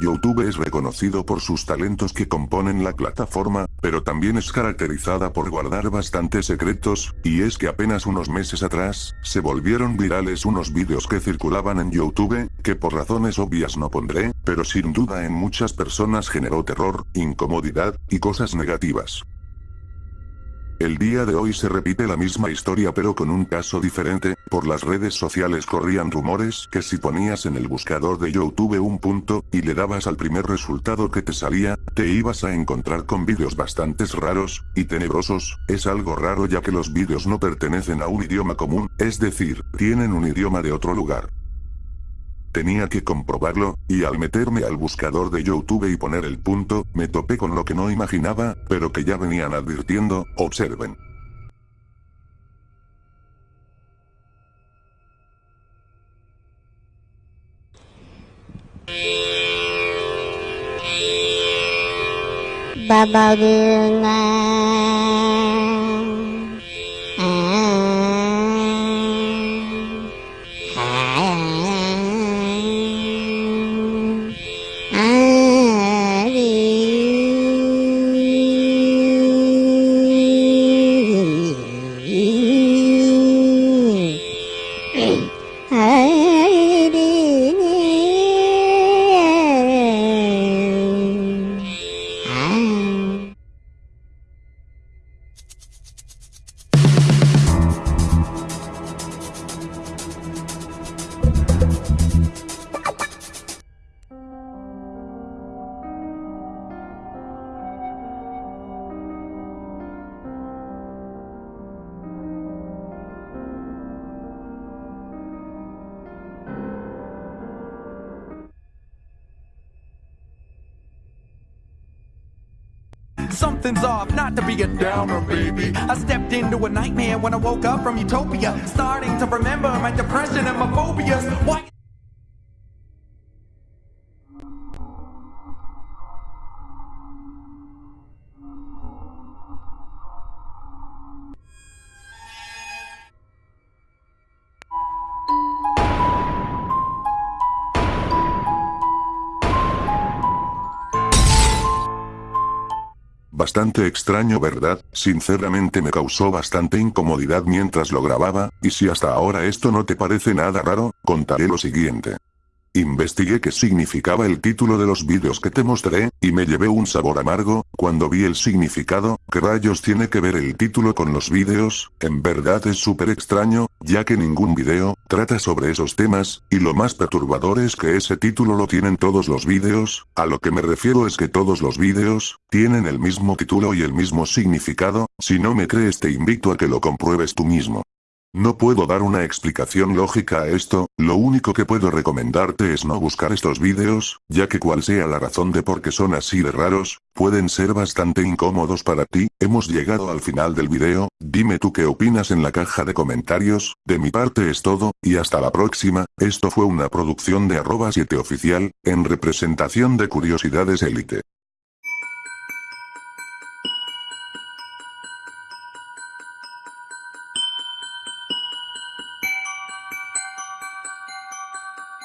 YouTube es reconocido por sus talentos que componen la plataforma, pero también es caracterizada por guardar bastantes secretos, y es que apenas unos meses atrás, se volvieron virales unos vídeos que circulaban en YouTube, que por razones obvias no pondré, pero sin duda en muchas personas generó terror, incomodidad, y cosas negativas. El día de hoy se repite la misma historia pero con un caso diferente, por las redes sociales corrían rumores que si ponías en el buscador de YouTube un punto, y le dabas al primer resultado que te salía, te ibas a encontrar con vídeos bastante raros, y tenebrosos, es algo raro ya que los vídeos no pertenecen a un idioma común, es decir, tienen un idioma de otro lugar. Tenía que comprobarlo, y al meterme al buscador de YouTube y poner el punto, me topé con lo que no imaginaba, pero que ya venían advirtiendo, observen. ba bao đường à, à, à, à, à, đi. à, à. Something's off, not to be a downer, baby. I stepped into a nightmare when I woke up from utopia. Starting to remember my depression and my phobias. Why? Bastante extraño verdad, sinceramente me causó bastante incomodidad mientras lo grababa, y si hasta ahora esto no te parece nada raro, contaré lo siguiente. Investigué qué significaba el título de los vídeos que te mostré, y me llevé un sabor amargo, cuando vi el significado, ¿qué rayos tiene que ver el título con los vídeos? En verdad es súper extraño, ya que ningún vídeo, trata sobre esos temas, y lo más perturbador es que ese título lo tienen todos los vídeos, a lo que me refiero es que todos los vídeos, tienen el mismo título y el mismo significado, si no me crees te invito a que lo compruebes tú mismo. No puedo dar una explicación lógica a esto, lo único que puedo recomendarte es no buscar estos vídeos, ya que cual sea la razón de por qué son así de raros, pueden ser bastante incómodos para ti, hemos llegado al final del video, dime tú qué opinas en la caja de comentarios, de mi parte es todo, y hasta la próxima, esto fue una producción de arroba 7 oficial, en representación de Curiosidades Elite.